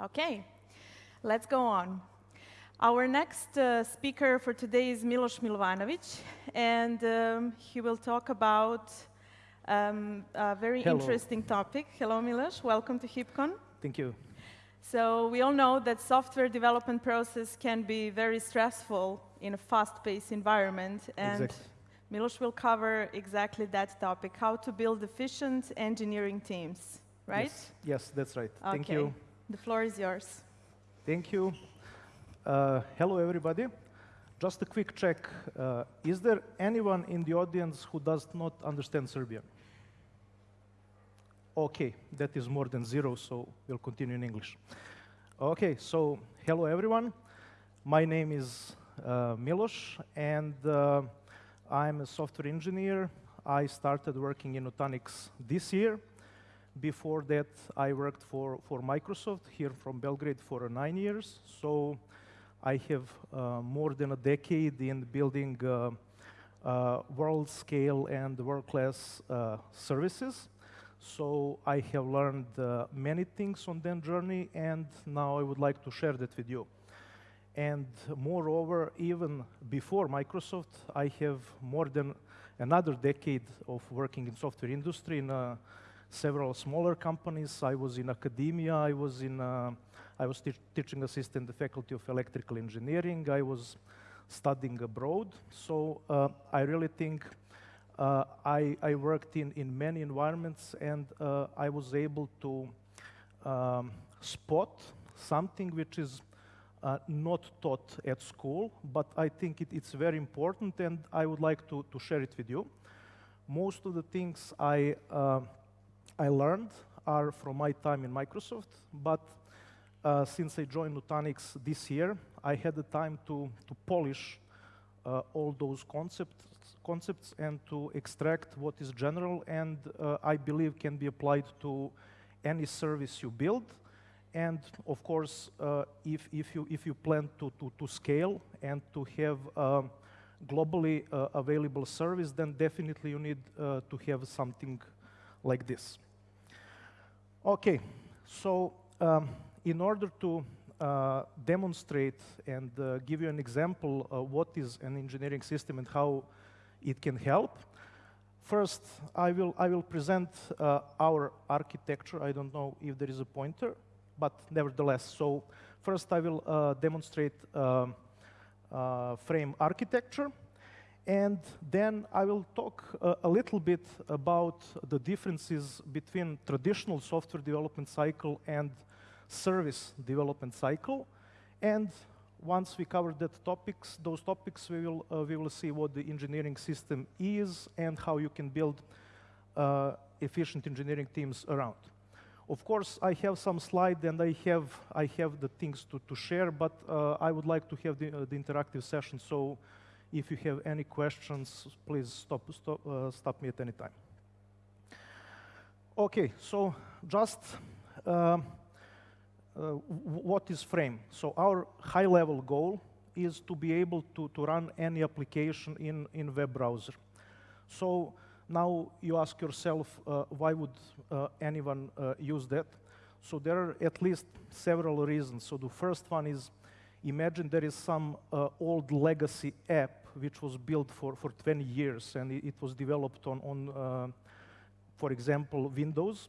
Okay, let's go on. Our next uh, speaker for today is Milos Milovanovic, and um, he will talk about um, a very Hello. interesting topic. Hello, Milos. Welcome to HeapCon. Thank you. So we all know that software development process can be very stressful in a fast-paced environment, and Exactly. Milos will cover exactly that topic: how to build efficient engineering teams. Right? Yes, yes that's right. Okay. Thank you. The floor is yours. Thank you. Uh, hello, everybody. Just a quick check. Uh, is there anyone in the audience who does not understand Serbian? Okay, that is more than zero, so we'll continue in English. Okay, so hello, everyone. My name is uh, Milos, and uh, I'm a software engineer. I started working in Nutanix this year. Before that, I worked for, for Microsoft here from Belgrade for nine years. So I have uh, more than a decade in building uh, uh, world scale and world class uh, services. So I have learned uh, many things on that journey, and now I would like to share that with you. And moreover, even before Microsoft, I have more than another decade of working in software industry in uh, several smaller companies. I was in academia. I was in. Uh, I was teach teaching assistant in the Faculty of Electrical Engineering. I was studying abroad. So uh, I really think uh, I, I worked in, in many environments, and uh, I was able to um, spot something which is uh, not taught at school, but I think it, it's very important, and I would like to, to share it with you. Most of the things I, uh, I learned are from my time in Microsoft, but uh, since I joined Nutanix this year, I had the time to, to polish uh, all those concepts, concepts and to extract what is general and uh, I believe can be applied to any service you build. And of course, uh, if, if, you, if you plan to, to, to scale and to have um, globally uh, available service, then definitely you need uh, to have something like this. Okay, so um, in order to uh, demonstrate and uh, give you an example of what is an engineering system and how it can help, first I will, I will present uh, our architecture. I don't know if there is a pointer, but nevertheless. So first I will uh, demonstrate um, uh, frame architecture. And then I will talk uh, a little bit about the differences between traditional software development cycle and service development cycle. And once we cover that topics, those topics, we will, uh, we will see what the engineering system is and how you can build uh, efficient engineering teams around. Of course, I have some slide and I have, I have the things to, to share, but uh, I would like to have the, uh, the interactive session. So if you have any questions, please stop, stop, uh, stop me at any time. Okay, so just um, uh, what is Frame? So our high-level goal is to be able to, to run any application in, in web browser. So now you ask yourself, uh, why would uh, anyone uh, use that? So there are at least several reasons. So the first one is, imagine there is some uh, old legacy app which was built for, for 20 years and it, it was developed on, on uh, for example, Windows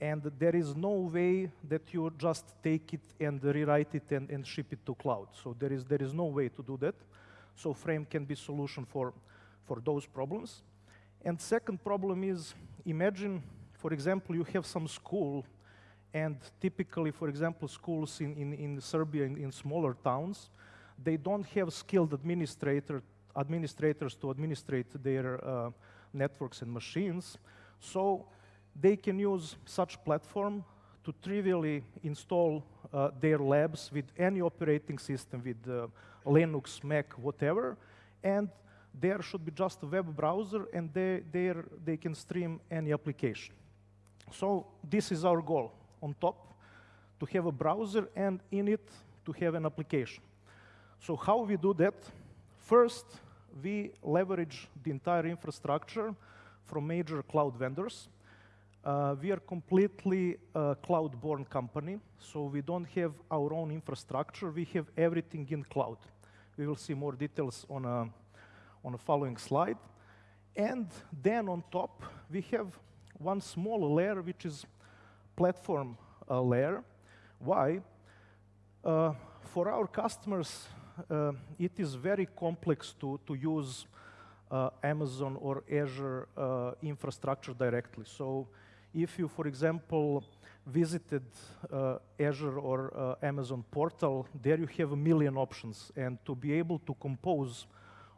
and there is no way that you just take it and rewrite it and, and ship it to cloud. So there is, there is no way to do that. So Frame can be solution for, for those problems. And second problem is, imagine, for example, you have some school, and typically, for example, schools in, in, in Serbia, in, in smaller towns, they don't have skilled administrator, administrators to administrate their uh, networks and machines. So they can use such platform to trivially install uh, their labs with any operating system, with uh, Linux, Mac, whatever, and there should be just a web browser, and they, there they can stream any application. So this is our goal on top, to have a browser and in it to have an application. So how we do that? First, we leverage the entire infrastructure from major cloud vendors. Uh, we are completely a cloud-born company, so we don't have our own infrastructure. We have everything in cloud. We will see more details on a, on a following slide. And then on top, we have one small layer, which is platform uh, layer. Why? Uh, for our customers, uh, it is very complex to, to use uh, Amazon or Azure uh, infrastructure directly. So if you, for example, visited uh, Azure or uh, Amazon portal, there you have a million options. And to be able to compose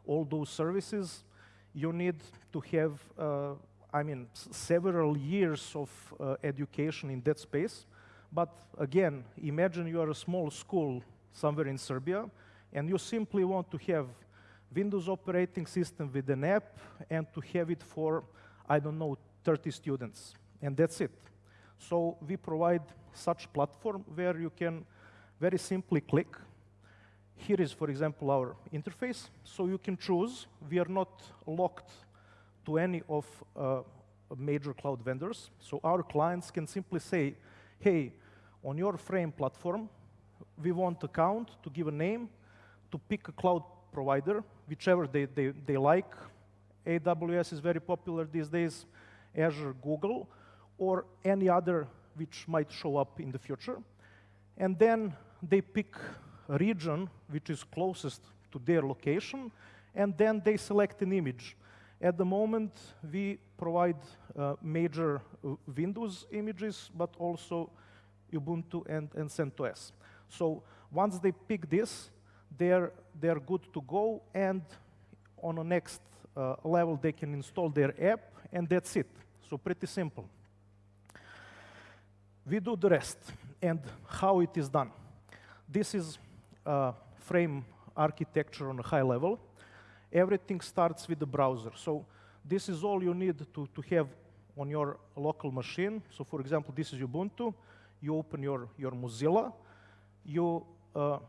all those services, you need to have, uh, I mean, several years of education in that space. But again, imagine you are a small school somewhere in Serbia, and you simply want to have Windows operating system with an app and to have it for, I don't know, 30 students and that's it. So we provide such platform where you can very simply click. Here is, for example, our interface. So you can choose. We are not locked to any of uh, major cloud vendors. So our clients can simply say, hey, on your frame platform, we want account to give a name, to pick a cloud provider, whichever they, they, they like. AWS is very popular these days, Azure, Google or any other which might show up in the future. And then they pick a region which is closest to their location, and then they select an image. At the moment, we provide uh, major uh, Windows images, but also Ubuntu and, and CentOS. So once they pick this, they're, they're good to go, and on the next uh, level, they can install their app, and that's it. So pretty simple. We do the rest and how it is done. This is uh, frame architecture on a high level. Everything starts with the browser. So this is all you need to, to have on your local machine. So for example, this is Ubuntu. You open your, your Mozilla. You uh,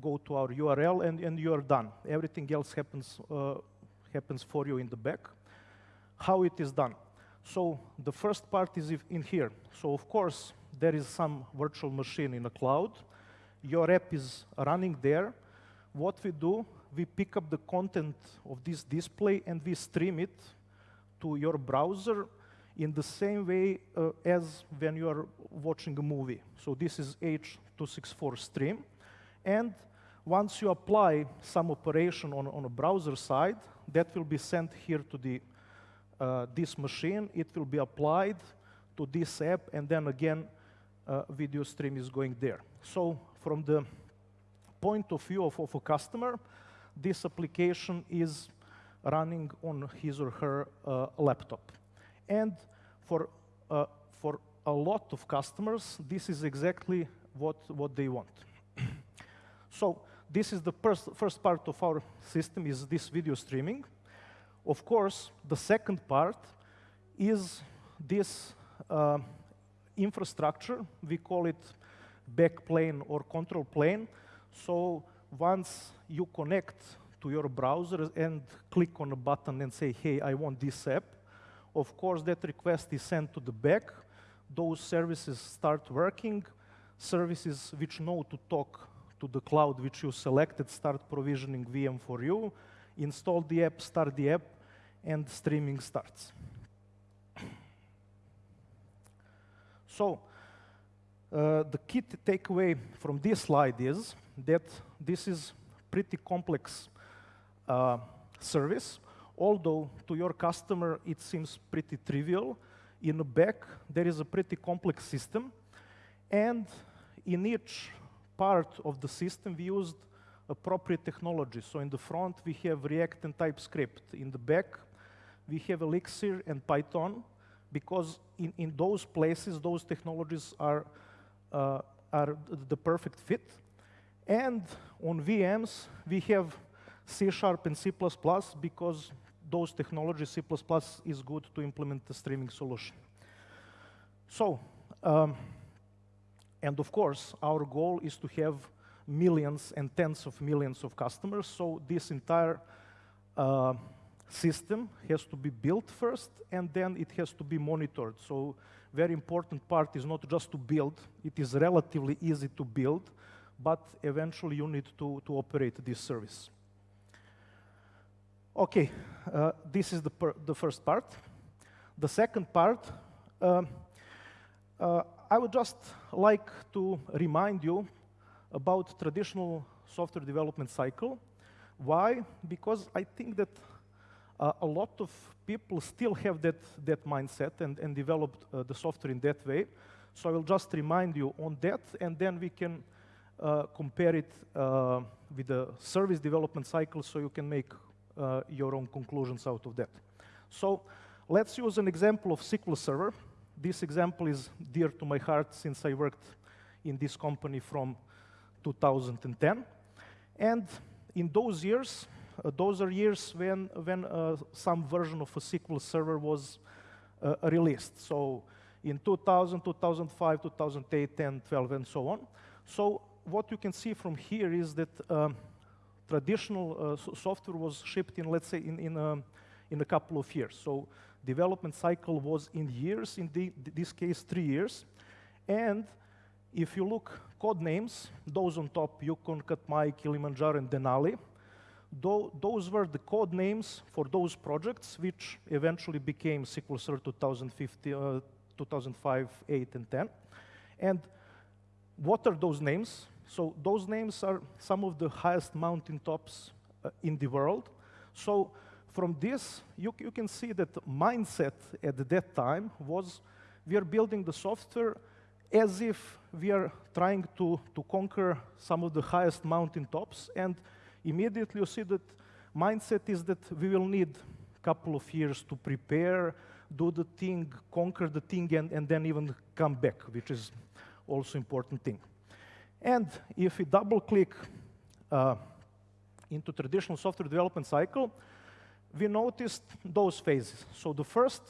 go to our URL and, and you're done. Everything else happens, uh, happens for you in the back. How it is done. So the first part is in here. So of course, there is some virtual machine in a cloud. Your app is running there. What we do, we pick up the content of this display and we stream it to your browser in the same way uh, as when you are watching a movie. So this is H264 stream. And once you apply some operation on, on a browser side, that will be sent here to the uh, this machine, it will be applied to this app, and then again, uh, video stream is going there. So from the point of view of, of a customer, this application is running on his or her uh, laptop. And for, uh, for a lot of customers, this is exactly what, what they want. So this is the first, first part of our system is this video streaming. Of course, the second part is this uh, infrastructure. We call it backplane or control plane. So once you connect to your browser and click on a button and say, hey, I want this app, of course, that request is sent to the back. Those services start working. Services which know to talk to the cloud which you selected start provisioning VM for you, install the app, start the app, and streaming starts. So, uh, the key takeaway from this slide is that this is pretty complex uh, service, although to your customer it seems pretty trivial. In the back, there is a pretty complex system, and in each part of the system, we used appropriate technology. So in the front, we have React and TypeScript. In the back, we have Elixir and Python because in, in those places, those technologies are, uh, are the perfect fit. And on VMs, we have C Sharp and C++ because those technologies, C++ is good to implement the streaming solution. So, um, and of course, our goal is to have millions and tens of millions of customers. So this entire uh, system has to be built first, and then it has to be monitored. So very important part is not just to build, it is relatively easy to build, but eventually you need to, to operate this service. Okay, uh, this is the, the first part. The second part, uh, uh, I would just like to remind you about traditional software development cycle. Why? Because I think that uh, a lot of people still have that, that mindset and, and developed uh, the software in that way. So I will just remind you on that, and then we can uh, compare it uh, with the service development cycle so you can make uh, your own conclusions out of that. So let's use an example of SQL Server. This example is dear to my heart since I worked in this company from 2010. And in those years, uh, those are years when, when uh, some version of a SQL Server was uh, released. So in 2000, 2005, 2008, 10, 12, and so on. So what you can see from here is that um, traditional uh, software was shipped in, let's say, in, in, a, in a couple of years. So development cycle was in years, in the, this case, three years. And if you look code names, those on top, Yukon, Katmai, Kilimanjaro, and Denali, those were the code names for those projects, which eventually became SQL Server 2050, uh, 2005, 8, and 10. And what are those names? So those names are some of the highest mountain tops uh, in the world. So from this, you, you can see that mindset at that time was we are building the software as if we are trying to, to conquer some of the highest mountain tops and immediately you see that mindset is that we will need a couple of years to prepare, do the thing, conquer the thing, and, and then even come back, which is also important thing. And if we double click uh, into traditional software development cycle, we noticed those phases. So the first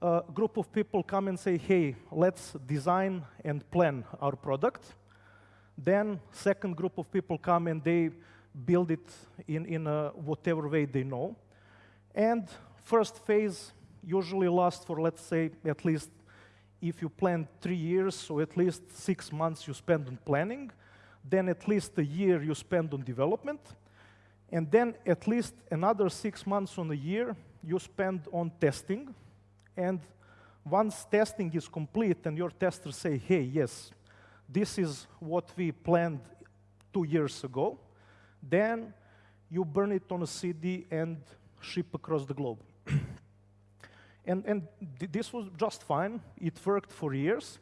uh, group of people come and say, hey, let's design and plan our product. Then second group of people come and they build it in, in a whatever way they know. And first phase usually lasts for, let's say, at least if you plan three years, so at least six months you spend on planning, then at least a year you spend on development, and then at least another six months on a year you spend on testing. And once testing is complete and your testers say, hey, yes, this is what we planned two years ago, then you burn it on a CD and ship across the globe. and and th this was just fine. It worked for years.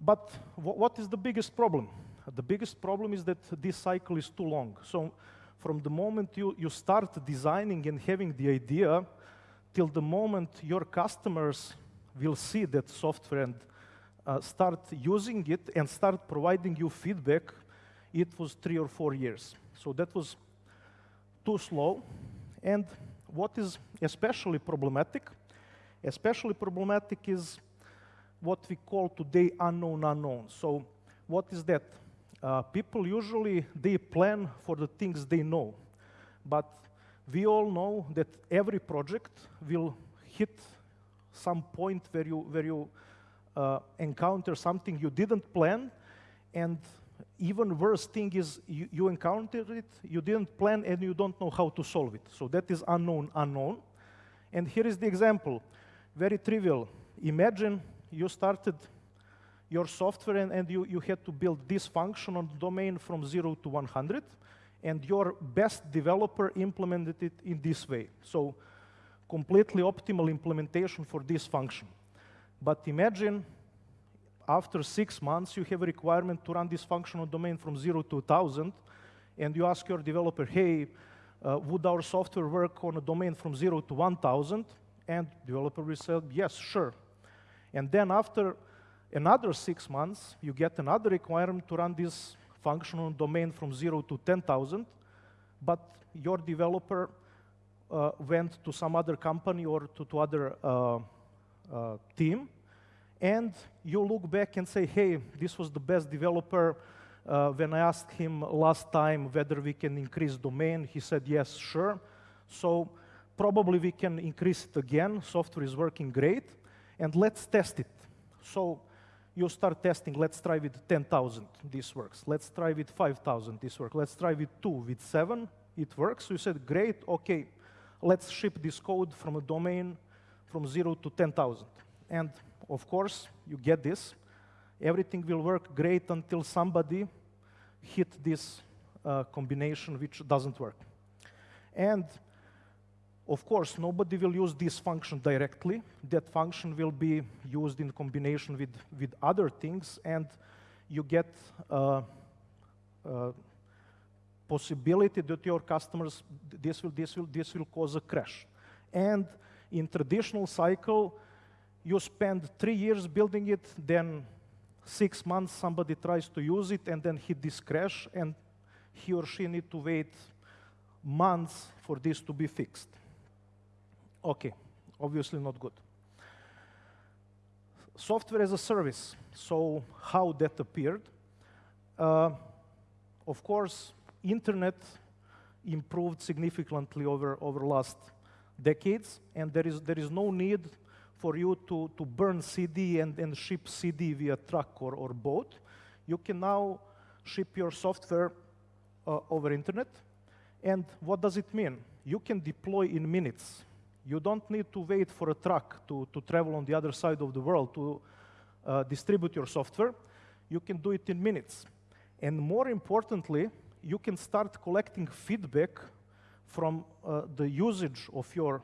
But what is the biggest problem? The biggest problem is that this cycle is too long. So from the moment you, you start designing and having the idea till the moment your customers will see that software and uh, start using it and start providing you feedback, it was three or four years. So that was too slow. And what is especially problematic, especially problematic is what we call today unknown unknown. So what is that? Uh, people usually, they plan for the things they know. But we all know that every project will hit some point where you, where you uh, encounter something you didn't plan and even worse thing is you, you encountered it, you didn't plan, and you don't know how to solve it. So that is unknown, unknown. And here is the example, very trivial. Imagine you started your software and, and you, you had to build this function on the domain from 0 to 100, and your best developer implemented it in this way. So completely optimal implementation for this function. But imagine after six months, you have a requirement to run this functional domain from zero to 1,000, and you ask your developer, hey, uh, would our software work on a domain from zero to 1,000? And developer will say, yes, sure. And then after another six months, you get another requirement to run this functional domain from zero to 10,000, but your developer uh, went to some other company or to, to other uh, uh team, and you look back and say, hey, this was the best developer. Uh, when I asked him last time whether we can increase domain, he said, yes, sure. So probably we can increase it again. Software is working great. And let's test it. So you start testing, let's try with 10,000, this works. Let's try with 5,000, this works. Let's try with two, with seven, it works. You said, great, okay, let's ship this code from a domain from zero to 10,000. And of course, you get this. Everything will work great until somebody hit this uh, combination which doesn't work. And of course, nobody will use this function directly. That function will be used in combination with, with other things, and you get uh, uh, possibility that your customers, this will, this, will, this will cause a crash. And in traditional cycle, you spend three years building it, then six months somebody tries to use it and then hit this crash, and he or she need to wait months for this to be fixed. Okay, obviously not good. Software as a service, so how that appeared. Uh, of course, internet improved significantly over, over last decades, and there is, there is no need for you to, to burn CD and, and ship CD via truck or, or boat. You can now ship your software uh, over internet. And what does it mean? You can deploy in minutes. You don't need to wait for a truck to, to travel on the other side of the world to uh, distribute your software. You can do it in minutes. And more importantly, you can start collecting feedback from uh, the usage of your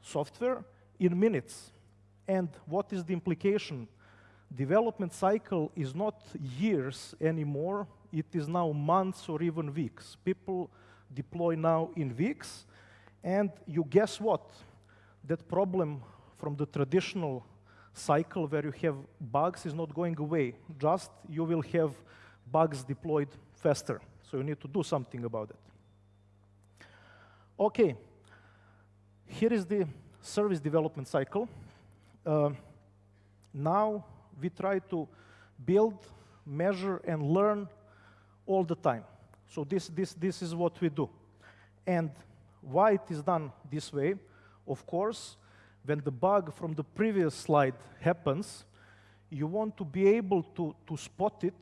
software in minutes. And what is the implication? Development cycle is not years anymore, it is now months or even weeks. People deploy now in weeks, and you guess what? That problem from the traditional cycle where you have bugs is not going away. Just you will have bugs deployed faster. So you need to do something about it. Okay, here is the service development cycle. Uh, now we try to build, measure, and learn all the time. So this, this, this is what we do. And why it is done this way? Of course, when the bug from the previous slide happens, you want to be able to, to spot it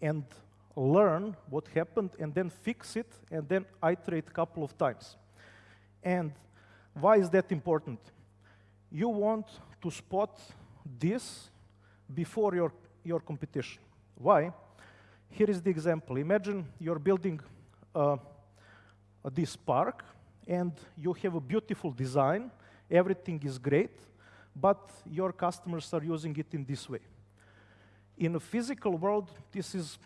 and learn what happened and then fix it and then iterate a couple of times. And why is that important? You want to spot this before your, your competition. Why? Here is the example. Imagine you're building uh, this park and you have a beautiful design, everything is great, but your customers are using it in this way. In a physical world, this is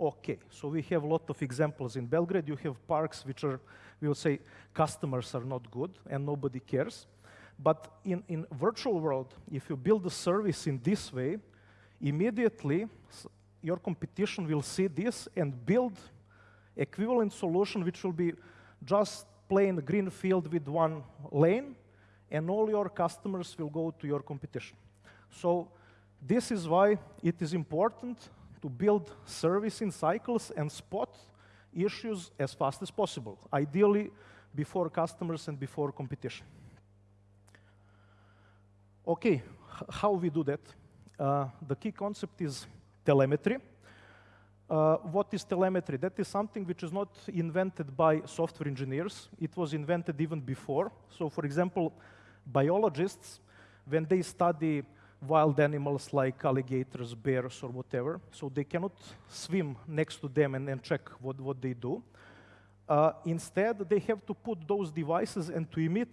okay. So we have a lot of examples in Belgrade. You have parks which are, we will say, customers are not good and nobody cares. But in, in virtual world, if you build a service in this way, immediately your competition will see this and build equivalent solution which will be just plain green field with one lane, and all your customers will go to your competition. So this is why it is important to build service in cycles and spot issues as fast as possible, ideally before customers and before competition. Okay, how we do that? Uh, the key concept is telemetry. Uh, what is telemetry? That is something which is not invented by software engineers. It was invented even before. So for example, biologists, when they study wild animals like alligators, bears, or whatever, so they cannot swim next to them and, and check what, what they do. Uh, instead, they have to put those devices and to emit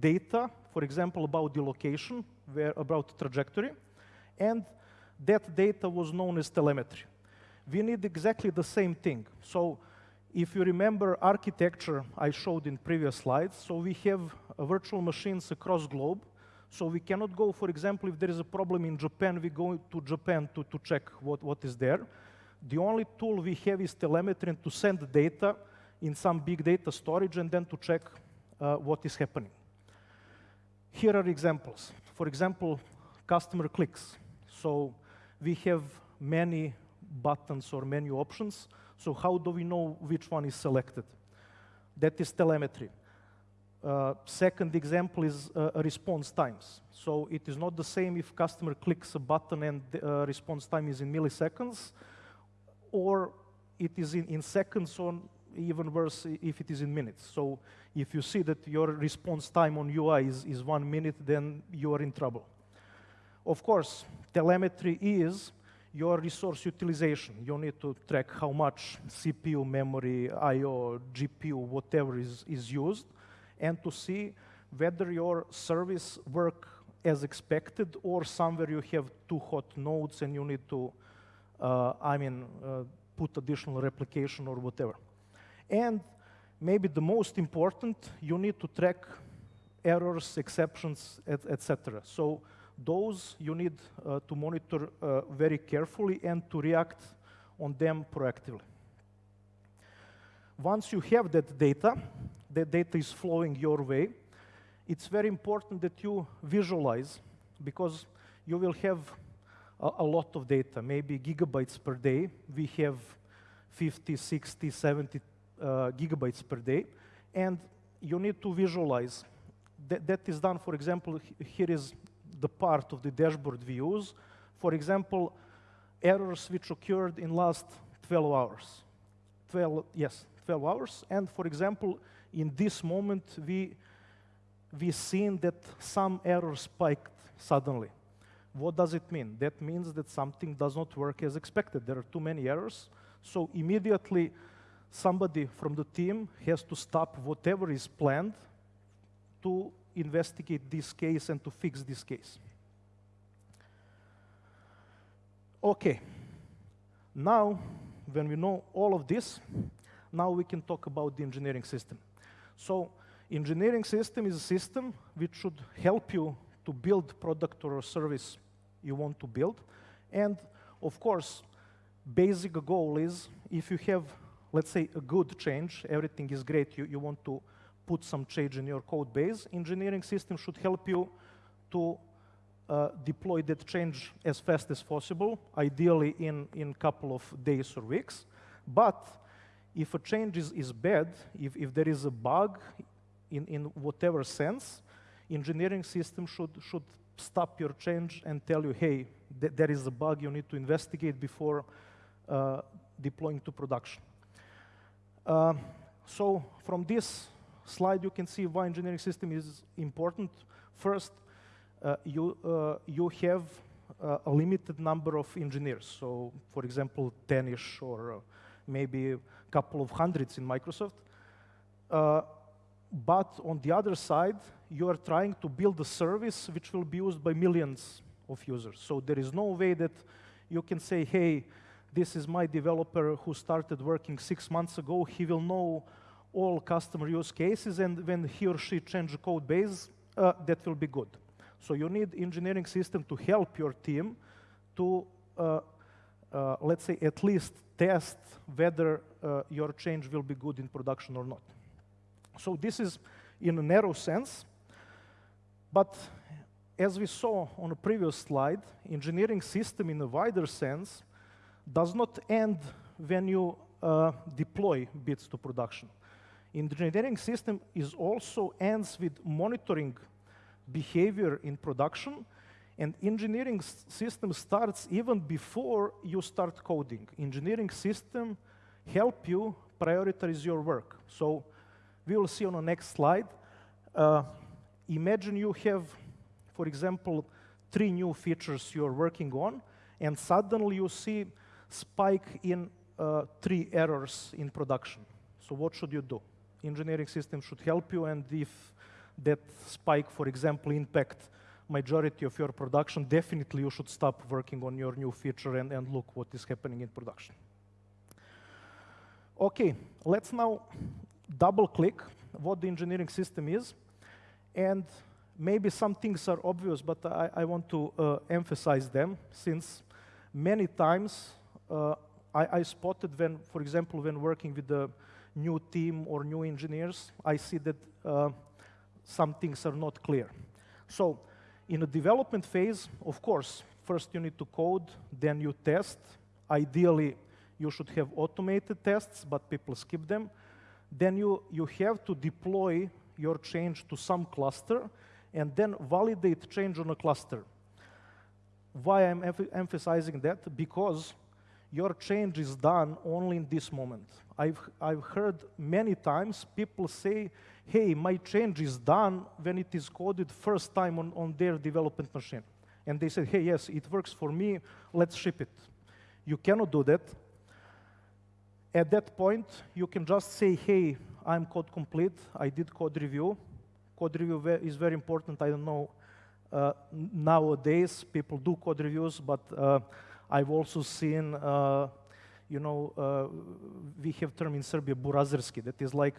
data, for example, about the location, where, about trajectory, and that data was known as telemetry we need exactly the same thing. So if you remember architecture I showed in previous slides, so we have virtual machines across globe. So we cannot go, for example, if there is a problem in Japan, we go to Japan to, to check what, what is there. The only tool we have is telemetry and to send data in some big data storage and then to check uh, what is happening. Here are examples. For example, customer clicks. So we have many buttons or menu options. So how do we know which one is selected? That is telemetry. Uh, second example is uh, response times. So it is not the same if customer clicks a button and uh, response time is in milliseconds, or it is in, in seconds, or even worse if it is in minutes. So if you see that your response time on UI is, is one minute, then you are in trouble. Of course, telemetry is your resource utilization. You need to track how much CPU, memory, I.O., GPU, whatever is, is used and to see whether your service work as expected or somewhere you have too hot nodes and you need to, uh, I mean, uh, put additional replication or whatever. And maybe the most important, you need to track errors, exceptions, etc. Et so those you need uh, to monitor uh, very carefully and to react on them proactively. Once you have that data, the data is flowing your way, it's very important that you visualize because you will have a, a, lot of data, maybe gigabytes per day. We have 50, 60, 70 uh, gigabytes per day, and you need to visualize. That, that is done, for example, here is the part of the dashboard we use. For example, errors which occurred in last 12 hours. 12, yes, 12 hours. And for example, in this moment, we we seen that some error spiked suddenly. What does it mean? That means that something does not work as expected. There are too many errors. So immediately, somebody from the team has to stop whatever is planned to investigate this case and to fix this case. Okay. Now, when we know all of this, now we can talk about the engineering system. So engineering system is a system which should help you to build product or service you want to build. And of course, basic goal is if you have, let's say, a good change, everything is great, you, you want to put some change in your code base, engineering system should help you to uh, deploy that change as fast as possible, ideally in a couple of days or weeks. But if a change is, is bad, if, if there is a bug in, in whatever sense, engineering system should, should stop your change and tell you, hey, th there is a bug you need to investigate before uh, deploying to production. Uh, so from this slide, you can see why engineering system is important. First, uh, you, uh, you have uh, a limited number of engineers. So, for example, 10-ish or uh, maybe a couple of hundreds in Microsoft. Uh, but on the other side, you are trying to build a service which will be used by millions of users. So there is no way that you can say, hey, this is my developer who started working six months ago. He will know all customer use cases, and when he or she change code base, uh, that will be good. So you need engineering system to help your team to, uh, uh, let's say, at least test whether uh, your change will be good in production or not. So this is in a narrow sense, but as we saw on a previous slide, engineering system in a wider sense does not end when you uh, deploy bits to production. Engineering system is also ends with monitoring behavior in production and engineering system starts even before you start coding. Engineering system help you prioritize your work. So we will see on the next slide. Uh, imagine you have, for example, three new features you're working on, and suddenly you see spike in uh, three errors in production. So what should you do? Engineering system should help you, and if that spike, for example, impact majority of your production, definitely you should stop working on your new feature and, and look what is happening in production. Okay, let's now double click what the engineering system is. And maybe some things are obvious, but I, I want to uh, emphasize them since many times uh, I, I, spotted when, for example, when working with a new team or new engineers, I see that uh, some things are not clear. So in a development phase, of course, first you need to code, then you test. Ideally, you should have automated tests, but people skip them then you, you have to deploy your change to some cluster and then validate change on a cluster. Why I'm em emphasizing that? Because your change is done only in this moment. I've, I've heard many times people say, hey, my change is done when it is coded first time on, on their development machine. And they say, hey, yes, it works for me, let's ship it. You cannot do that. At that point, you can just say, hey, I'm code complete, I did code review. Code review is very important, I don't know, uh, nowadays people do code reviews, but uh, I've also seen, uh, you know, uh, we have term in Serbia, burazerski, that is like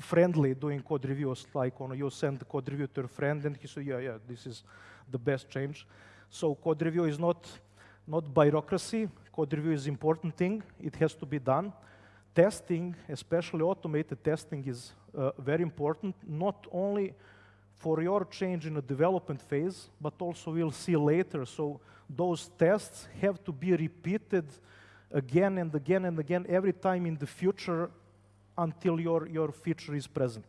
friendly doing code reviews, like on you send the code review to a friend and he said, yeah, yeah, this is the best change. So code review is not, not bureaucracy, code review is important thing, it has to be done. Testing, especially automated testing is uh, very important, not only for your change in the development phase, but also we'll see later. So those tests have to be repeated again and again and again every time in the future until your, your feature is present.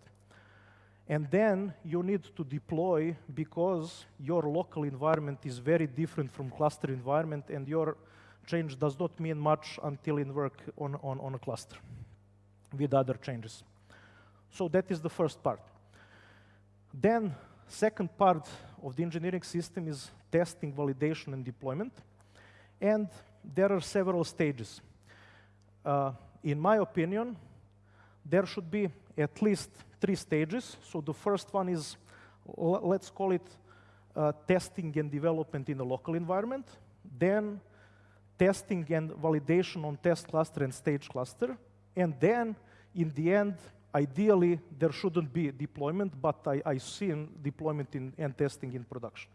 And then you need to deploy because your local environment is very different from cluster environment and your change does not mean much until it work on, on, on a cluster with other changes. So that is the first part. Then second part of the engineering system is testing, validation, and deployment. And there are several stages. Uh, in my opinion, there should be at least three stages. So the first one is, let's call it uh, testing and development in a local environment. Then testing and validation on test cluster and stage cluster. And then, in the end, ideally, there shouldn't be deployment, but I, I see deployment in, and testing in production.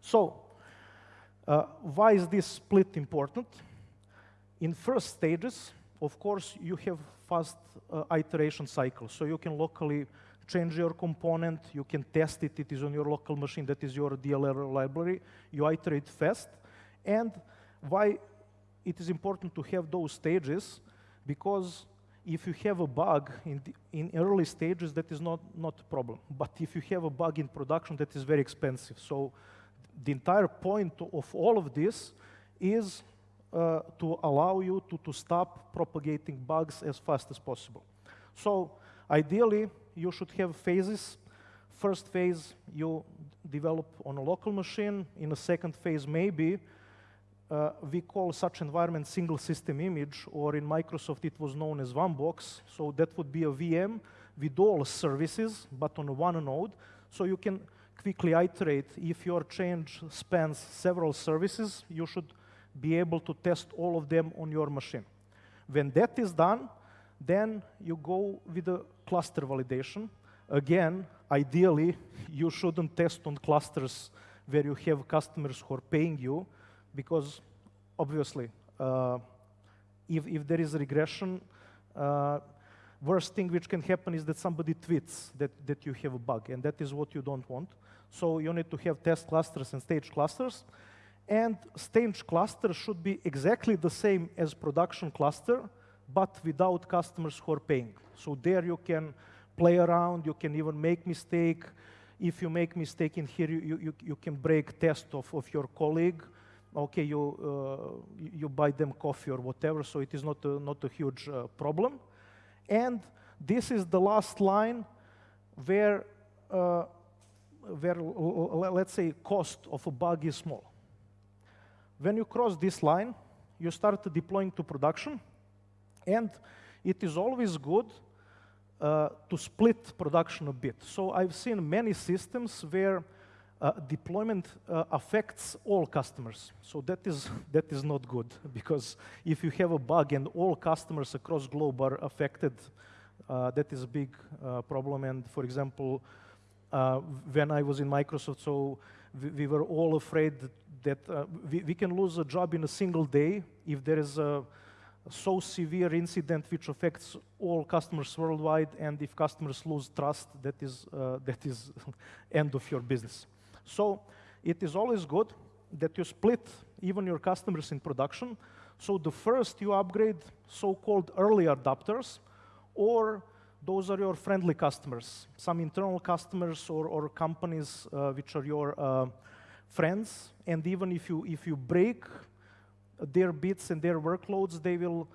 So, uh, why is this split important? In first stages, of course, you have fast uh, iteration cycle, so you can locally change your component, you can test it, it is on your local machine, that is your DLL library, you iterate fast. And why it is important to have those stages? Because if you have a bug in, the, in early stages, that is not, not a problem. But if you have a bug in production, that is very expensive. So the entire point of all of this is uh, to allow you to, to stop propagating bugs as fast as possible. So ideally, you should have phases. First phase, you develop on a local machine. In a second phase, maybe, uh, we call such environment single system image, or in Microsoft it was known as one box. So that would be a VM with all services, but on one node. So you can quickly iterate. If your change spans several services, you should be able to test all of them on your machine. When that is done, then you go with the cluster validation. Again, ideally, you shouldn't test on clusters where you have customers who are paying you, because obviously, uh, if, if there is a regression, uh, worst thing which can happen is that somebody tweets that, that you have a bug, and that is what you don't want. So you need to have test clusters and stage clusters, and stage cluster should be exactly the same as production cluster, but without customers who are paying. So there you can play around, you can even make mistake. If you make mistake in here, you, you, you can break test of, of your colleague, okay, you, uh, you buy them coffee or whatever, so it is not a, not a huge uh, problem. And this is the last line where, uh, where let's say, cost of a bug is small. When you cross this line, you start deploying to production, and it is always good uh, to split production a bit. So I've seen many systems where uh, deployment uh, affects all customers. So that is, that is not good because if you have a bug and all customers across globe are affected, uh, that is a big uh, problem. And for example, uh, when I was in Microsoft, so we, we were all afraid that we, we, can lose a job in a single day if there is a so severe incident which affects all customers worldwide, and if customers lose trust, that is, that is end of your business. So it is always good that you split even your customers in production. So the first you upgrade so-called early adopters, or those are your friendly customers, some internal customers or, or companies uh, which are your uh, friends. And even if you, if you break their bits and their workloads, they will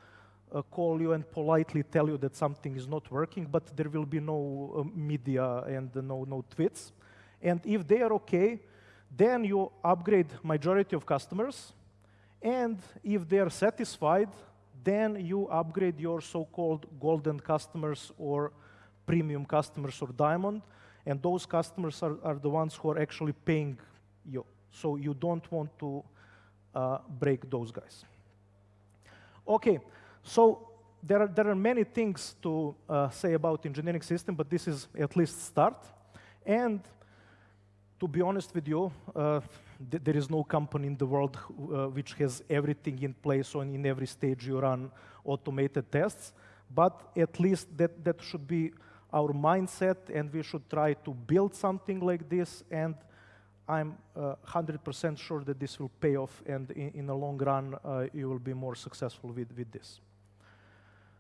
uh, call you and politely tell you that something is not working, but there will be no uh, media and no, no tweets. And if they are okay, then you upgrade majority of customers. And if they are satisfied, then you upgrade your so-called golden customers or premium customers or diamond. And those customers are, are the ones who are actually paying you. So you don't want to uh, break those guys. Okay, so there are, there are many things to uh, say about engineering system, but this is at least start. And to be honest with you, uh, th there is no company in the world uh, which has everything in place or in every stage you run automated tests. But at least that, that should be our mindset, and we should try to build something like this. And I'm 100% uh, sure that this will pay off, and in, in the long run, uh, you will be more successful with, with this.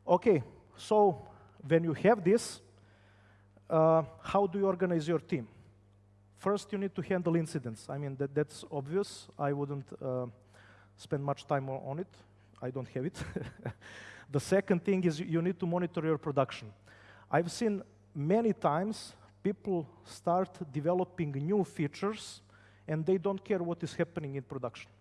Okay, so when you have this, uh, how do you organize your team? First, you need to handle incidents. I mean, that, that's obvious. I wouldn't uh, spend much time on it. I don't have it. the second thing is you need to monitor your production. I've seen many times people start developing new features and they don't care what is happening in production.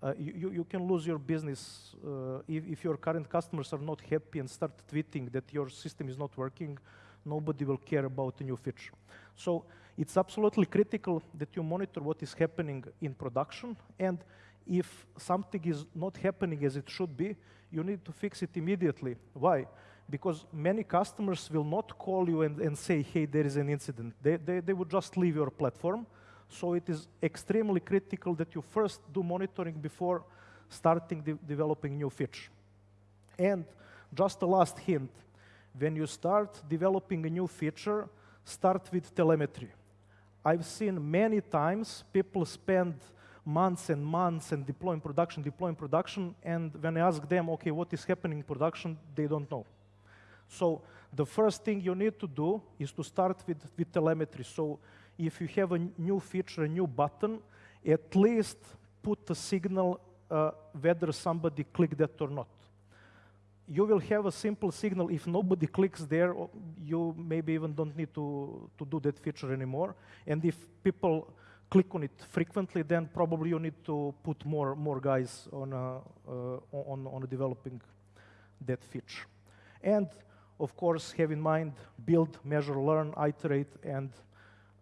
Uh, you, you, can lose your business uh, if, if, your current customers are not happy and start tweeting that your system is not working, nobody will care about a new feature. So it's absolutely critical that you monitor what is happening in production, and if something is not happening as it should be, you need to fix it immediately. Why? Because many customers will not call you and, and say, hey, there is an incident. They, they, they would just leave your platform. So it is extremely critical that you first do monitoring before starting de developing new feature. And just a last hint, when you start developing a new feature, start with telemetry. I've seen many times people spend months and months and deploying production, deploying production, and when I ask them, okay, what is happening in production, they don't know. So the first thing you need to do is to start with, with telemetry. So if you have a new feature, a new button, at least put a signal uh, whether somebody clicked that or not you will have a simple signal. If nobody clicks there, you maybe even don't need to, to do that feature anymore. And if people click on it frequently, then probably you need to put more, more guys on, uh, uh, on, on developing that feature. And of course, have in mind, build, measure, learn, iterate, and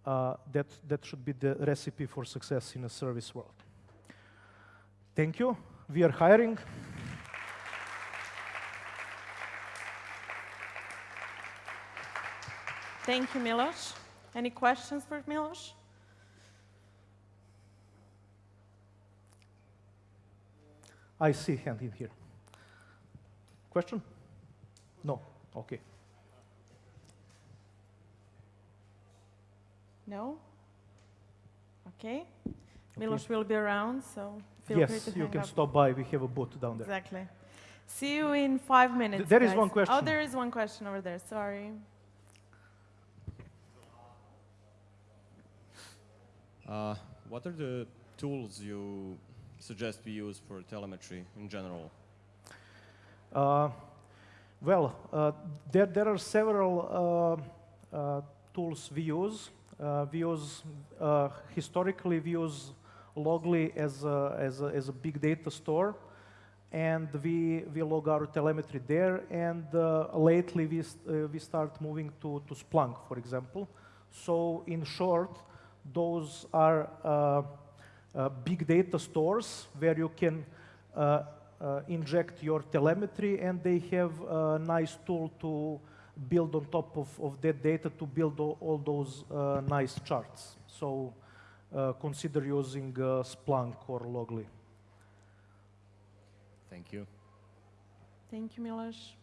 uh, that, that should be the recipe for success in a service world. Thank you. We are hiring. Thank you, Milos. Any questions for Milos? I see hand in here. Question? No. Okay. No? Okay. Milos will be around, so feel yes, free to Yes, you can up. stop by. We have a booth down there. Exactly. See you in five minutes. There guys. is one oh, question. Oh, there is one question over there. Sorry. Uh, what are the tools you suggest we use for telemetry in general? Uh, well, uh, there, there are several uh, uh, tools we use. Uh, we use, historically, we use Loggly as a, as, a, as a big data store and we, we log our telemetry there. And uh, lately, we, uh, we start moving to, to Splunk, for example. So in short, those are uh, uh, big data stores where you can uh, inject your telemetry and they have a nice tool to build on top of, of that data to build all, all those nice charts. So consider using Splunk or Loggly. Thank you. Thank you, Milos.